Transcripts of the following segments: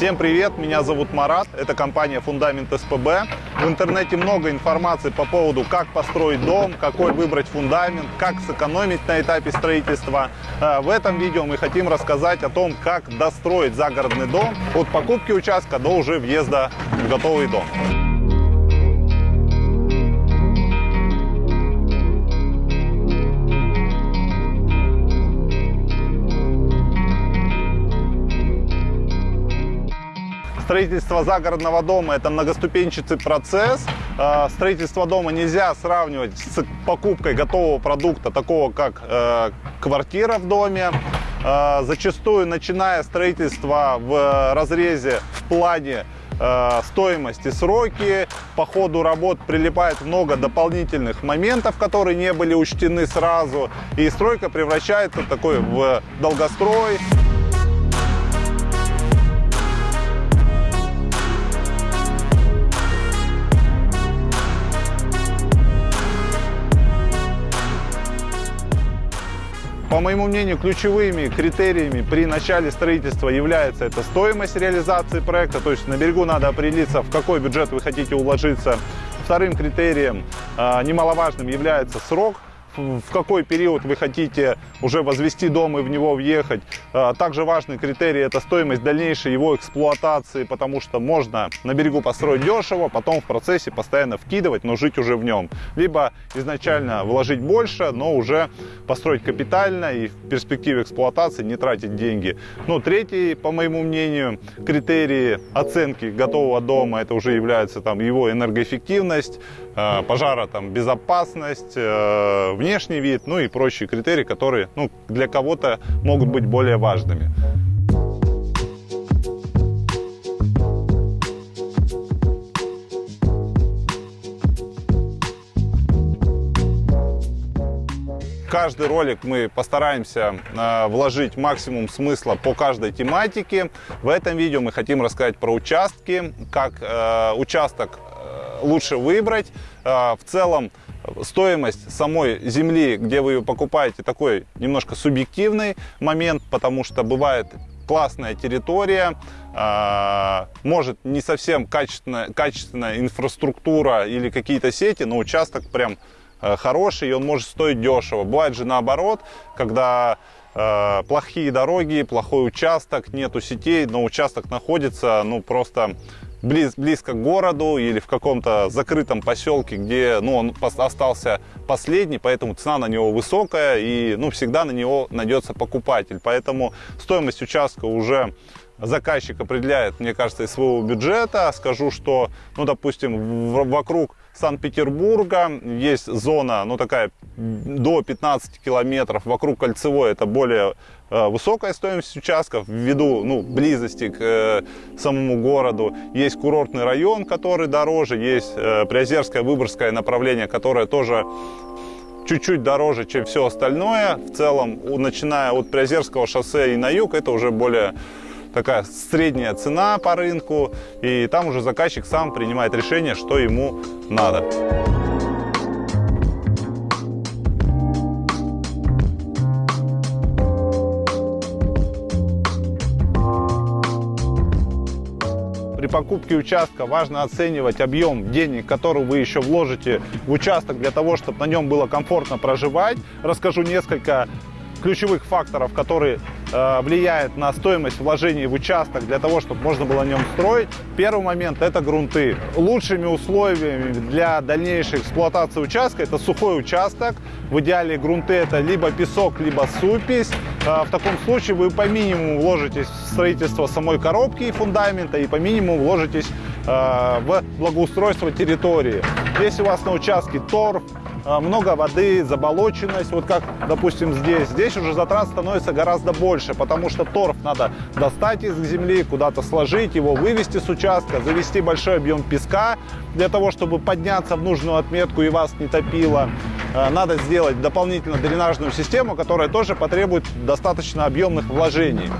Всем привет, меня зовут Марат, это компания Фундамент СПБ. В интернете много информации по поводу, как построить дом, какой выбрать фундамент, как сэкономить на этапе строительства. Э, в этом видео мы хотим рассказать о том, как достроить загородный дом от покупки участка до уже въезда в готовый дом. Строительство загородного дома – это многоступенчатый процесс. Э, строительство дома нельзя сравнивать с покупкой готового продукта, такого как э, квартира в доме. Э, зачастую, начиная строительство в разрезе, в плане стоимости, сроки. По ходу работ прилипает много дополнительных моментов, которые не были учтены сразу. И стройка превращается такой в долгострой. По моему мнению, ключевыми критериями при начале строительства является это стоимость реализации проекта, то есть на берегу надо определиться, в какой бюджет вы хотите уложиться. Вторым критерием а, немаловажным является срок в какой период вы хотите уже возвести дом и в него въехать. А, также важный критерий – это стоимость дальнейшей его эксплуатации, потому что можно на берегу построить дешево, потом в процессе постоянно вкидывать, но жить уже в нем. Либо изначально вложить больше, но уже построить капитально и в перспективе эксплуатации не тратить деньги. Ну, третий, по моему мнению, критерии оценки готового дома – это уже является там его энергоэффективность, а, пожара там безопасность, э, внешний вид, ну и прочие критерии, которые ну, для кого-то могут быть более важными. каждый ролик мы постараемся э, вложить максимум смысла по каждой тематике. В этом видео мы хотим рассказать про участки, как э, участок лучше выбрать. Э, в целом стоимость самой земли, где вы ее покупаете, такой немножко субъективный момент, потому что бывает классная территория, э, может не совсем качественная, качественная инфраструктура или какие-то сети, но участок прям э, хороший, и он может стоить дешево. Бывает же наоборот, когда плохие дороги, плохой участок, нету сетей, но участок находится, ну, просто близ, близко к городу или в каком-то закрытом поселке, где ну, он остался последний, поэтому цена на него высокая и ну, всегда на него найдется покупатель. Поэтому стоимость участка уже заказчик определяет, мне кажется, из своего бюджета. Скажу, что, ну, допустим, вокруг Санкт-Петербурга есть зона, ну, такая до 15 километров. Вокруг Кольцевой это более э, высокая стоимость участков ввиду ну, близости к э, самому городу. Есть курортный район, который дороже, есть э, Приозерское, Выборгское направление, которое тоже чуть-чуть дороже, чем все остальное. В целом, начиная от Приозерского шоссе и на юг, это уже более такая средняя цена по рынку, и там уже заказчик сам принимает решение, что ему надо. При покупке участка важно оценивать объем денег, который вы еще вложите в участок для того, чтобы на нем было комфортно проживать. Расскажу несколько ключевых факторов, которые э, влияют на стоимость вложений в участок для того, чтобы можно было на нем строить. Первый момент – это грунты. Лучшими условиями для дальнейшей эксплуатации участка – это сухой участок. В идеале грунты – это либо песок, либо супись. Э, в таком случае вы по минимуму вложитесь в строительство самой коробки и фундамента, и по минимуму вложитесь э, в благоустройство территории. Если у вас на участке торф, много воды, заболоченность, вот как, допустим, здесь. Здесь уже затрат становится гораздо больше, потому что торф надо достать из земли, куда-то сложить, его вывести с участка, завести большой объем песка для того, чтобы подняться в нужную отметку и вас не топило. А, надо сделать дополнительно дренажную систему, которая тоже потребует достаточно объемных вложений.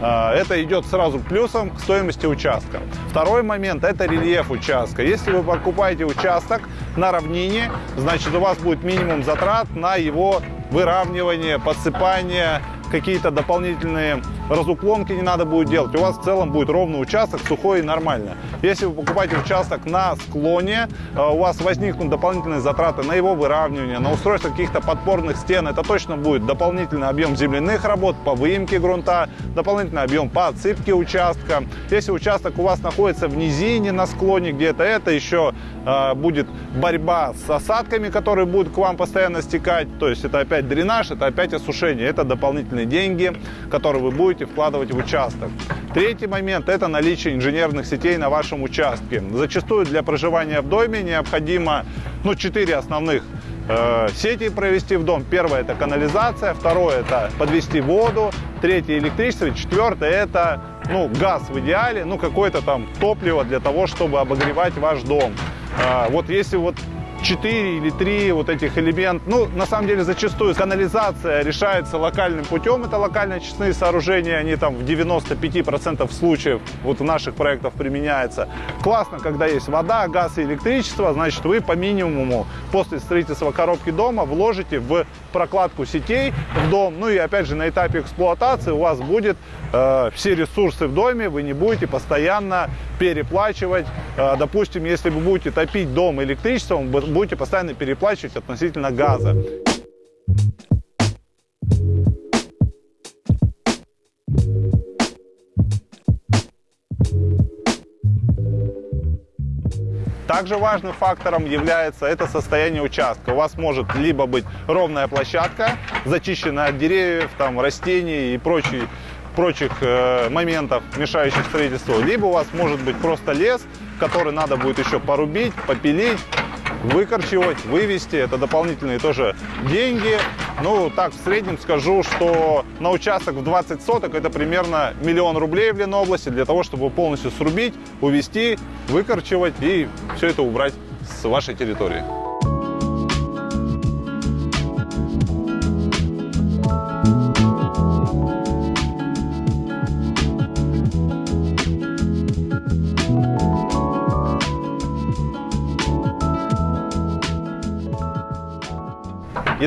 А, это идет сразу плюсом к стоимости участка. Второй момент – это рельеф участка. Если вы покупаете участок на равнине, значит у вас будет минимум затрат на его выравнивание, подсыпание, какие-то дополнительные разуклонки не надо будет делать. У вас в целом будет ровный участок, сухой и нормально. Если вы покупаете участок на склоне, э, у вас возникнут дополнительные затраты на его выравнивание, на устройство каких-то подпорных стен. Это точно будет дополнительный объем земляных работ по выемке грунта, дополнительный объем по отсыпке участка. Если участок у вас находится в низине, на склоне где-то, это еще э, будет борьба с осадками, которые будут к вам постоянно стекать. То есть это опять дренаж, это опять осушение. Это дополнительные деньги, которые вы будете вкладывать в участок. Третий момент – это наличие инженерных сетей на вашем участке. Зачастую для проживания в доме необходимо ну, 4 основных э, сети провести в дом. Первое – это канализация, второе – это подвести воду, третье – электричество, четвертое – это ну, газ в идеале, ну, какое-то там топливо для того, чтобы обогревать ваш дом. Э, вот если вот 4 или 3 вот этих элемента. Ну, на самом деле, зачастую канализация решается локальным путем. Это локально очистные сооружения, они там в 95% случаев вот в наших проектах применяются. Классно, когда есть вода, газ и электричество, значит, вы по минимуму после строительства коробки дома вложите в прокладку сетей в дом. Ну и опять же, на этапе эксплуатации у вас будет э, все ресурсы в доме, вы не будете постоянно переплачивать. Э, допустим, если вы будете топить дом электричеством, будете постоянно переплачивать относительно газа. Также важным фактором является это состояние участка. У вас может либо быть ровная площадка, зачищенная от деревьев, там, растений и прочей, прочих э, моментов, мешающих строительству, либо у вас может быть просто лес, который надо будет еще порубить, попилить, выкорчевать, вывести. Это дополнительные тоже деньги. Ну, так, в среднем скажу, что на участок в 20 соток это примерно миллион рублей в Ленобласти для того, чтобы полностью срубить, увести, выкорчевать и все это убрать с вашей территории.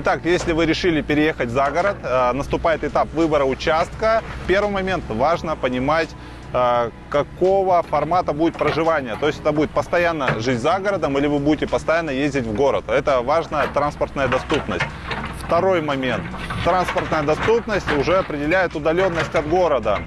Итак, если вы решили переехать за город, э, наступает этап выбора участка. Первый момент важно понимать, э, какого формата будет проживание. То есть это будет постоянно жить за городом или вы будете постоянно ездить в город. Это важная транспортная доступность. Второй момент. Транспортная доступность уже определяет удаленность от города.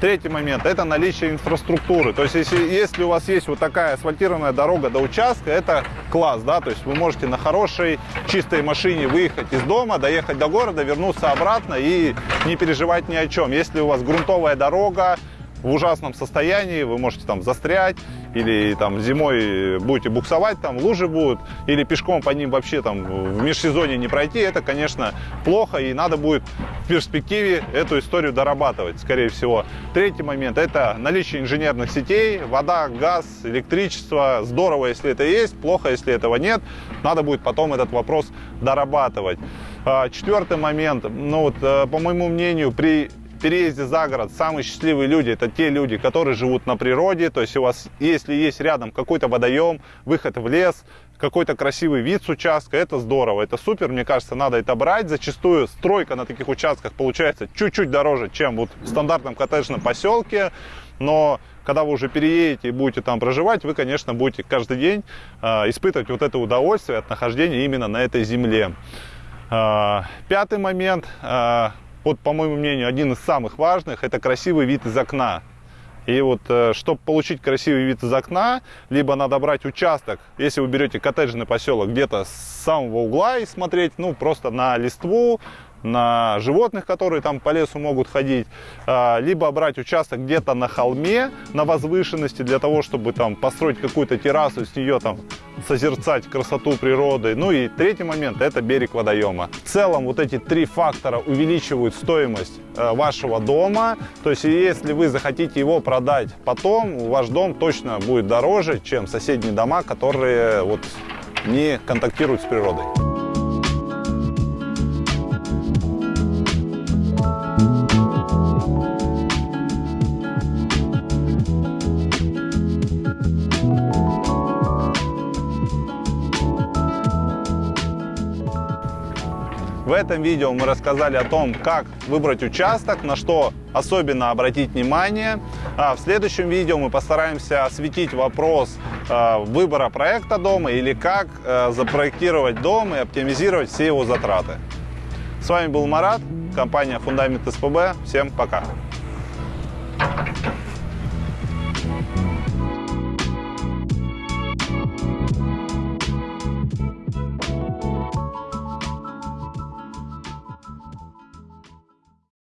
Третий момент – это наличие инфраструктуры. То есть, если, если у вас есть вот такая асфальтированная дорога до участка, это класс, да, то есть вы можете на хорошей, чистой машине выехать из дома, доехать до города, вернуться обратно и не переживать ни о чем. Если у вас грунтовая дорога, в ужасном состоянии, вы можете там застрять, или там зимой будете буксовать, там лужи будут, или пешком по ним вообще там в межсезонье не пройти, это, конечно, плохо, и надо будет в перспективе эту историю дорабатывать, скорее всего. Третий момент – это наличие инженерных сетей, вода, газ, электричество. Здорово, если это есть, плохо, если этого нет. Надо будет потом этот вопрос дорабатывать. А, четвертый момент, ну вот, э, по моему мнению, при переезде за город самые счастливые люди это те люди, которые живут на природе. То есть у вас, если есть рядом какой-то водоем, выход в лес, какой-то красивый вид с участка, это здорово, это супер, мне кажется, надо это брать. Зачастую стройка на таких участках получается чуть-чуть дороже, чем вот в стандартном коттеджном поселке, но когда вы уже переедете и будете там проживать, вы, конечно, будете каждый день э, испытывать вот это удовольствие от нахождения именно на этой земле. Э, пятый момент, э, вот, по моему мнению, один из самых важных, это красивый вид из окна. И вот, э, чтобы получить красивый вид из окна, либо надо брать участок, если вы берете коттеджный поселок, где-то с самого угла и смотреть, ну, просто на листву, на животных, которые там по лесу могут ходить, а, либо брать участок где-то на холме, на возвышенности, для того, чтобы там построить какую-то террасу, с нее там созерцать красоту природы. Ну и третий момент – это берег водоема. В целом вот эти три фактора увеличивают стоимость э, вашего дома. То есть если вы захотите его продать потом, ваш дом точно будет дороже, чем соседние дома, которые вот не контактируют с природой. В этом видео мы рассказали о том, как выбрать участок, на что особенно обратить внимание. А в следующем видео мы постараемся осветить вопрос э, выбора проекта дома или как э, запроектировать дом и оптимизировать все его затраты. С вами был Марат, компания Фундамент СПБ. Всем пока!